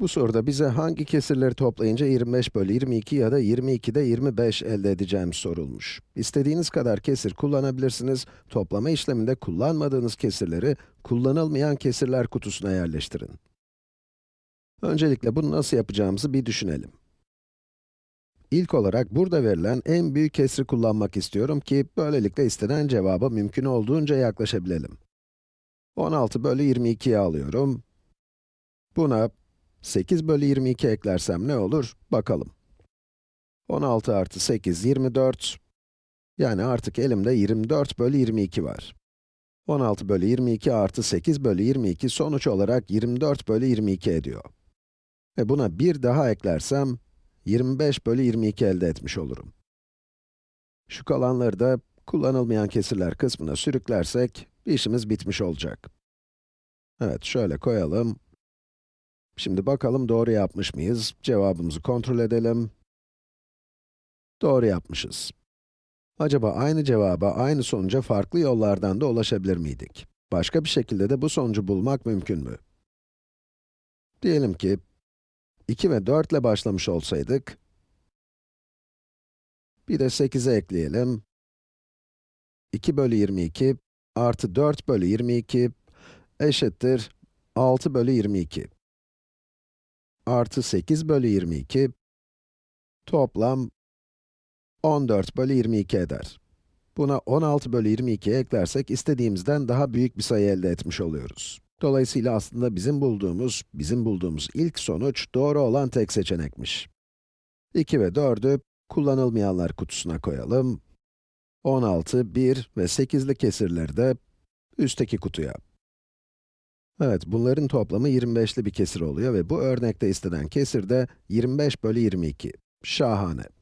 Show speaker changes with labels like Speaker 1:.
Speaker 1: Bu soruda bize hangi kesirleri toplayınca 25 bölü 22 ya da 22'de 25 elde edeceğim sorulmuş. İstediğiniz kadar kesir kullanabilirsiniz. Toplama işleminde kullanmadığınız kesirleri kullanılmayan kesirler kutusuna yerleştirin. Öncelikle bunu nasıl yapacağımızı bir düşünelim. İlk olarak burada verilen en büyük kesri kullanmak istiyorum ki böylelikle istenen cevaba mümkün olduğunca yaklaşabilelim. 16 bölü 22'yi alıyorum. Buna 8 bölü 22 eklersem ne olur? Bakalım. 16 artı 8, 24. Yani artık elimde 24 bölü 22 var. 16 bölü 22 artı 8 bölü 22 sonuç olarak 24 bölü 22 ediyor. Ve buna bir daha eklersem, 25 bölü 22 elde etmiş olurum. Şu kalanları da kullanılmayan kesirler kısmına sürüklersek, işimiz bitmiş olacak. Evet, şöyle koyalım. Şimdi bakalım doğru yapmış mıyız? Cevabımızı kontrol edelim. Doğru yapmışız. Acaba aynı cevaba, aynı sonuca farklı yollardan da ulaşabilir miydik? Başka bir şekilde de bu sonucu bulmak mümkün mü? Diyelim ki, 2 ve 4 ile başlamış olsaydık, bir de 8'e ekleyelim. 2 bölü 22 artı 4 bölü 22 eşittir 6 bölü 22 artı 8 bölü 22 toplam 14 bölü 22 eder. Buna 16 bölü 22 eklersek istediğimizden daha büyük bir sayı elde etmiş oluyoruz. Dolayısıyla aslında bizim bulduğumuz, bizim bulduğumuz ilk sonuç doğru olan tek seçenekmiş. 2 ve 4'ü kullanılmayanlar kutusuna koyalım. 16, 1 ve 8'li kesirleri de üstteki kutuya. Evet, bunların toplamı 25'li bir kesir oluyor ve bu örnekte istenen kesir de 25 bölü 22. Şahane.